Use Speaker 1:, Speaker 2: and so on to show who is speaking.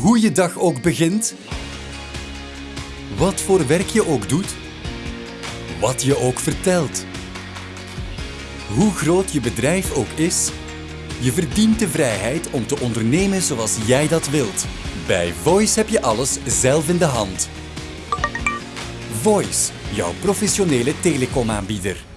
Speaker 1: Hoe je dag ook begint, wat voor werk je ook doet, wat je ook vertelt. Hoe groot je bedrijf ook is, je verdient de vrijheid om te ondernemen zoals jij dat wilt. Bij Voice heb je alles zelf in de hand. Voice, jouw professionele telecomaanbieder.